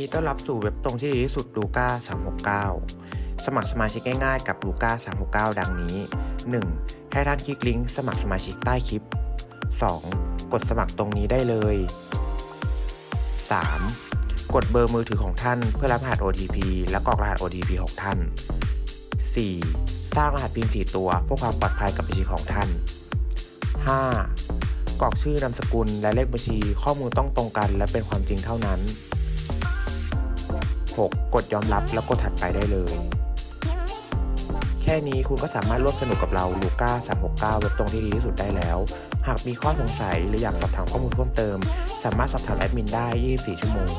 ดีต้อนรับสู่เว็บตรงที่ดีที่สุดลูก้า369 สมัครสมาชิกง่ายๆกับลูก้า369 ดังนี้ 1. ให้ท่านคลิกลิงก์สมัครสมาชิกใต้คลิป 2. กดสมัครตรงนี้ได้เลย 3. กดเบอร์มือถือของท่านเพื่อรับรหัส OTP และกรอกรหัส OTP ของท่าน 4. สร้างรหัส PIN 4ตัวเพื่อความปลอดภัยกับบัญชีของท่าน 5. กรอกชื่อนามสกุลและเลขบัญชีข้อมูลต้องตรงกัน และเป็นความจริงเท่านั้น 6. กดยอมรับแล้วกดถัดไปได้เลย แค่นี้คุณก็สามารถร่วมสนุกกับเราลูก้า369เว็บตรงที่ดีที่สุดได้แล้ว หากมีข้อสงสัยหรืออยากสอบถามข้อมูลเพิ่มเติม สามารถสอบถามแอดมินได้ 24 ชั่วโมง